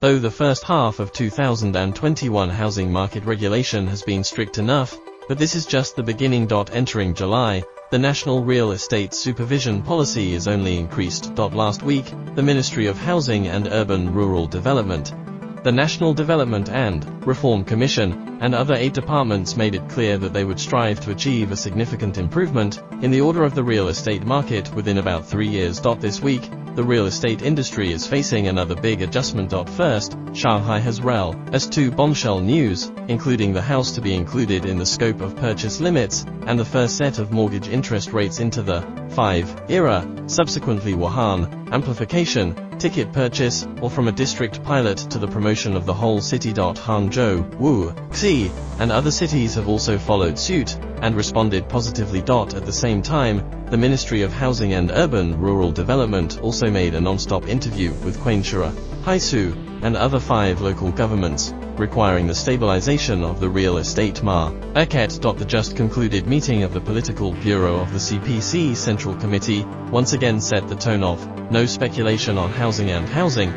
Though the first half of 2021 housing market regulation has been strict enough, but this is just the beginning. Entering July, the National Real Estate Supervision Policy is only increased. Last week, the Ministry of Housing and Urban Rural Development the National Development and Reform Commission and other eight departments made it clear that they would strive to achieve a significant improvement in the order of the real estate market within about three years. This week, the real estate industry is facing another big adjustment. First, Shanghai has rel as two bombshell news, including the house to be included in the scope of purchase limits, and the first set of mortgage interest rates into the 5 era, subsequently Wuhan, amplification, ticket purchase, or from a district pilot to the promotion of the whole city. Hangzhou, Wu, Xi, and other cities have also followed suit and responded positively. At the same time, the Ministry of Housing and Urban Rural Development also made a non-stop interview with Quanshura, Haisu, and other five local governments, requiring the stabilization of the real estate market. The just concluded meeting of the Political Bureau of the CPC Central Committee once again set the tone of no speculation on housing and housing,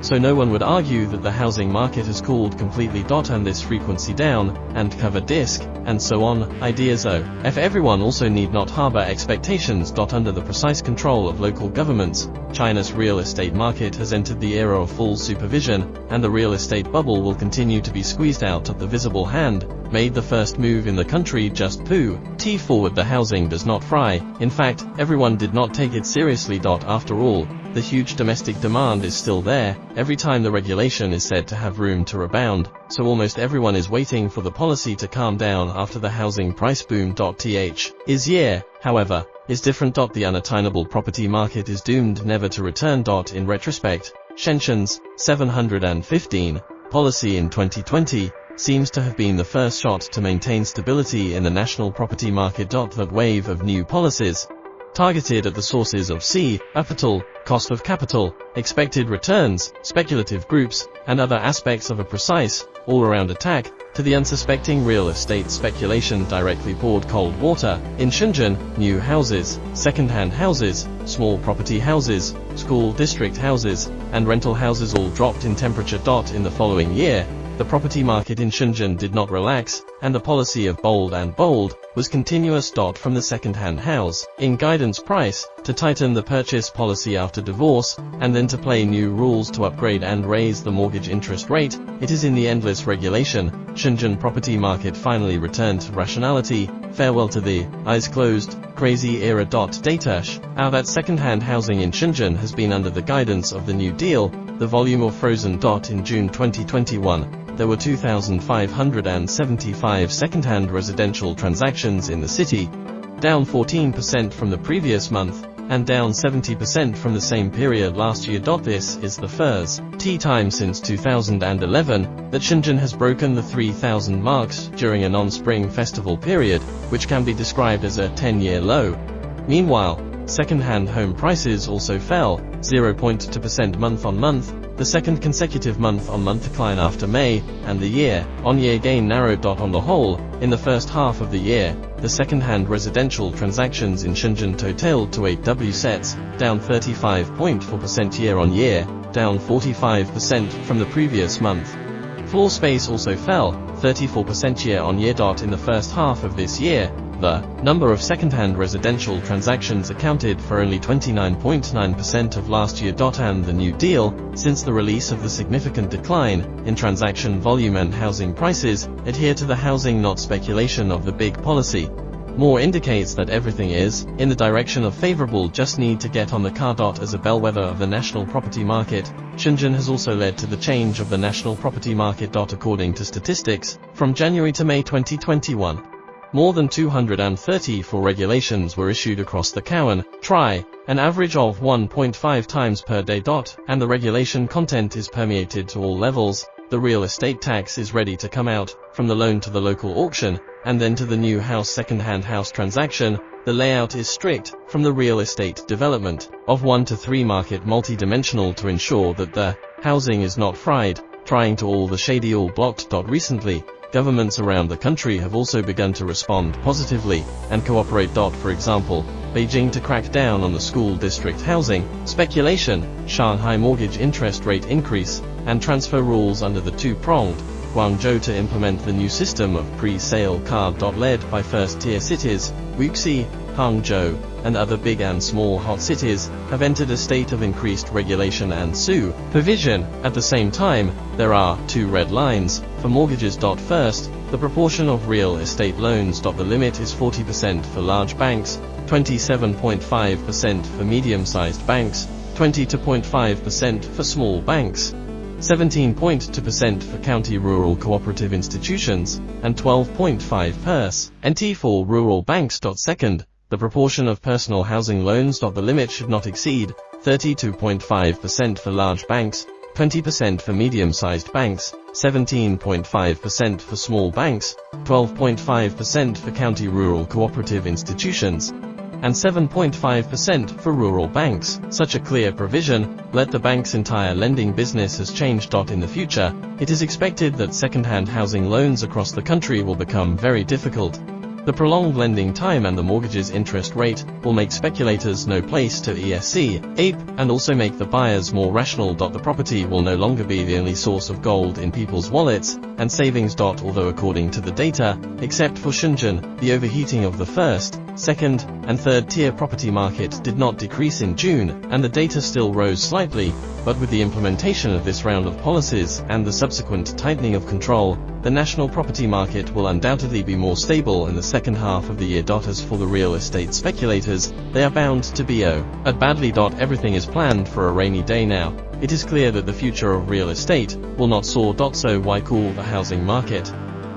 so no one would argue that the housing market has cooled completely. And this frequency down, and cover disk, and so on, ideas oh. o. If everyone also need not harbor expectations. Under the precise control of local governments, China's real estate market has entered the era of full supervision, and the real estate bubble will continue to be squeezed out of the visible hand, made the first move in the country just poo. T forward the housing does not fry, in fact, everyone did not take it seriously. After all, the huge domestic demand is still there, every time the regulation is said to have room to rebound, so almost everyone is waiting for the policy to calm down after the housing price boom. Th. Is year, however, is different. The unattainable property market is doomed never to return. In retrospect, Shenzhen's 715 policy in 2020 seems to have been the first shot to maintain stability in the national property market. That wave of new policies, targeted at the sources of C, capital, cost of capital, expected returns, speculative groups, and other aspects of a precise, all-around attack, to the unsuspecting real estate speculation directly poured cold water. In Shenzhen, new houses, second-hand houses, small property houses, school district houses, and rental houses all dropped in temperature. In the following year, the property market in Shenzhen did not relax, and the policy of bold and bold was continuous. Dot From the second-hand house, in guidance price, to tighten the purchase policy after divorce, and then to play new rules to upgrade and raise the mortgage interest rate, it is in the endless regulation, Shenzhen property market finally returned to rationality, farewell to the, eyes closed, crazy era. Dot Data. How that second-hand housing in Shenzhen has been under the guidance of the New Deal, the volume of frozen. dot In June 2021, there were 2,575 second-hand residential transactions in the city, down 14% from the previous month, and down 70% from the same period last year. This is the first T time since 2011 that Shenzhen has broken the 3,000 marks during a non-spring festival period, which can be described as a 10-year low. Meanwhile, second-hand home prices also fell 0.2% month-on-month, the second consecutive month-on-month decline after May, and the year-on-year gain narrowed. On the whole, in the first half of the year, the second-hand residential transactions in Shenzhen totaled to 8 W sets, down 35.4% year-on-year, down 45% from the previous month. Floor space also fell 34% year-on-year. In the first half of this year, the number of second-hand residential transactions accounted for only 29.9% of last year. And the New Deal, since the release of the significant decline in transaction volume and housing prices, adhere to the housing not speculation of the big policy. More indicates that everything is in the direction of favorable just need to get on the car. As a bellwether of the national property market, Shenzhen has also led to the change of the national property market. dot According to statistics, from January to May 2021, more than 234 regulations were issued across the Cowan, Tri, an average of 1.5 times per day. dot, And the regulation content is permeated to all levels. The real estate tax is ready to come out, from the loan to the local auction, and then to the new house second-hand house transaction. The layout is strict, from the real estate development, of 1 to 3 market multi-dimensional to ensure that the housing is not fried, trying to all the shady all blocked. Recently, Governments around the country have also begun to respond positively and cooperate. For example, Beijing to crack down on the school district housing speculation, Shanghai mortgage interest rate increase, and transfer rules under the two-pronged Guangzhou to implement the new system of pre-sale card. Led by first-tier cities, Wuxi, Hangzhou, and other big and small hot cities have entered a state of increased regulation and supervision. At the same time, there are two red lines for mortgages. First, the proportion of real estate loans. The limit is 40% for large banks, 27.5% for medium-sized banks, 22.5% for small banks. 17.2% for county rural cooperative institutions, and 12.5% nt for rural banks. Second, the proportion of personal housing loans. The limit should not exceed 32.5% for large banks, 20% for medium-sized banks, 17.5% for small banks, 12.5% for county rural cooperative institutions, and 7.5% for rural banks. Such a clear provision let the bank's entire lending business has changed. In the future, it is expected that second-hand housing loans across the country will become very difficult. The prolonged lending time and the mortgage's interest rate will make speculators no place to ESC, ape, and also make the buyers more rational. The property will no longer be the only source of gold in people's wallets and savings. Although according to the data, except for Shenzhen, the overheating of the first, second, and third tier property market did not decrease in June, and the data still rose slightly, but with the implementation of this round of policies and the subsequent tightening of control, the national property market will undoubtedly be more stable in the second half of the year. As for the real estate speculators, they are bound to be oh, at badly. Everything is planned for a rainy day now. It is clear that the future of real estate will not soar. So why cool the housing market?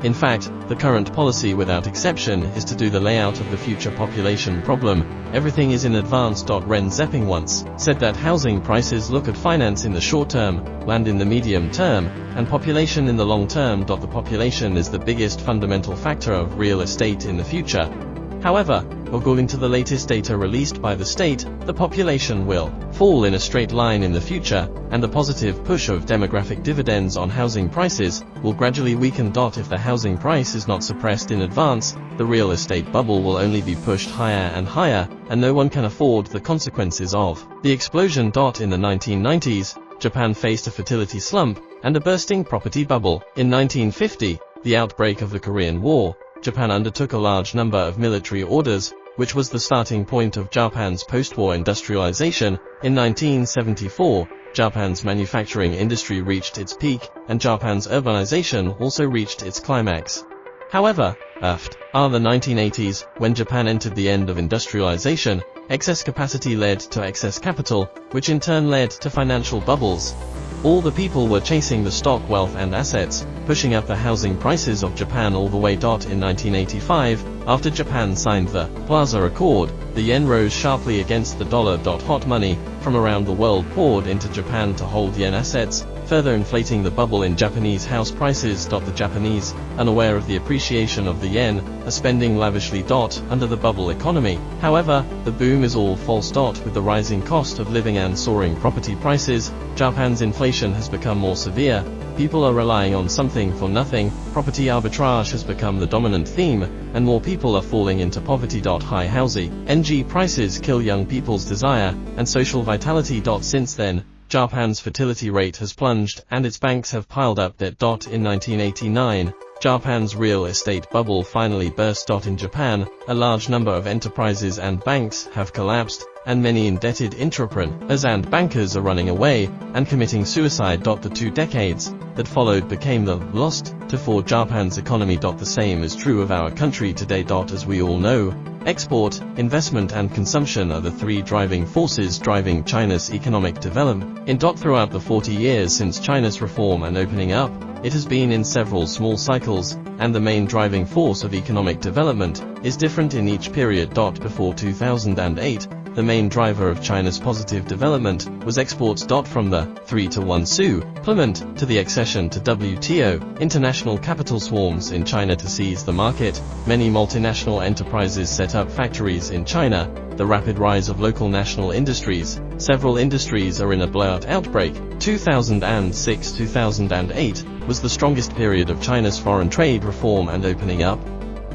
In fact, the current policy without exception is to do the layout of the future population problem. Everything is in advance. Ren Zeping once said that housing prices look at finance in the short term, land in the medium term, and population in the long term. The population is the biggest fundamental factor of real estate in the future. However, according to the latest data released by the state, the population will fall in a straight line in the future, and the positive push of demographic dividends on housing prices will gradually weaken. If the housing price is not suppressed in advance, the real estate bubble will only be pushed higher and higher, and no one can afford the consequences of the explosion. Dot in the 1990s, Japan faced a fertility slump and a bursting property bubble. In 1950, the outbreak of the Korean War, Japan undertook a large number of military orders, which was the starting point of Japan's post-war industrialization. In 1974, Japan's manufacturing industry reached its peak, and Japan's urbanization also reached its climax. However, after ah, the 1980s, when Japan entered the end of industrialization, excess capacity led to excess capital, which in turn led to financial bubbles. All the people were chasing the stock wealth and assets, pushing up the housing prices of Japan all the way. In 1985, after Japan signed the Plaza Accord, the yen rose sharply against the dollar. Hot money from around the world poured into Japan to hold yen assets, further inflating the bubble in Japanese house prices. The Japanese, unaware of the appreciation of the yen, are spending lavishly. Under the bubble economy, however, the boom is all false. With the rising cost of living and soaring property prices, Japan's inflation has become more severe. People are relying on something for nothing, property arbitrage has become the dominant theme, and more people are falling into poverty. High housing, NG prices kill young people's desire, and social vitality. Since then, Japan's fertility rate has plunged and its banks have piled up debt. In 1989, Japan's real estate bubble finally burst. In Japan, a large number of enterprises and banks have collapsed, and many indebted entrepreneurs and bankers are running away and committing suicide. The two decades that followed became the lost to for Japan's economy. The same is true of our country today. As we all know, Export, investment and consumption are the three driving forces driving China's economic development. In throughout the 40 years since China's reform and opening up, it has been in several small cycles, and the main driving force of economic development is different in each period. Before 2008, the main driver of China's positive development was exports. From the 3 to 1 supplement to the accession to WTO, international capital swarms in China to seize the market, many multinational enterprises set up factories in China, the rapid rise of local national industries, several industries are in a blowout outbreak. 2006-2008 was the strongest period of China's foreign trade reform and opening up.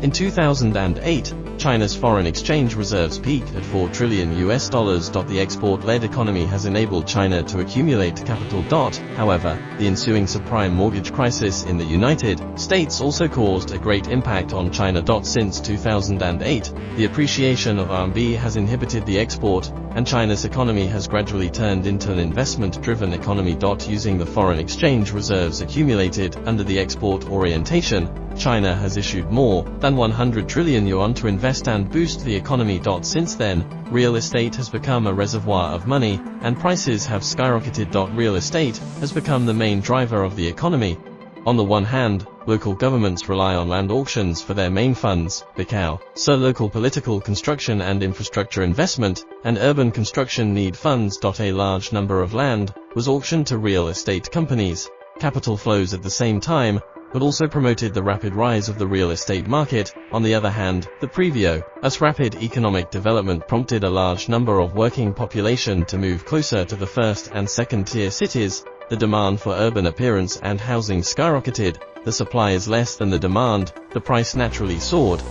In 2008, China's foreign exchange reserves peaked at 4 trillion US dollars. The export-led economy has enabled China to accumulate capital. However, the ensuing subprime mortgage crisis in the United States also caused a great impact on China. Since 2008, the appreciation of RMB has inhibited the export, and China's economy has gradually turned into an investment-driven economy. Using the foreign exchange reserves accumulated under the export orientation, China has issued more than 100 trillion yuan to invest and boost the economy. Since then, real estate has become a reservoir of money, and prices have skyrocketed. Real estate has become the main driver of the economy. On the one hand, local governments rely on land auctions for their main funds, so local political construction and infrastructure investment, and urban construction need funds. A large number of land was auctioned to real estate companies. Capital flows at the same time, but also promoted the rapid rise of the real estate market. On the other hand, the Previo, as rapid economic development prompted a large number of working population to move closer to the first and second tier cities. The demand for urban appearance and housing skyrocketed, the supply is less than the demand, the price naturally soared,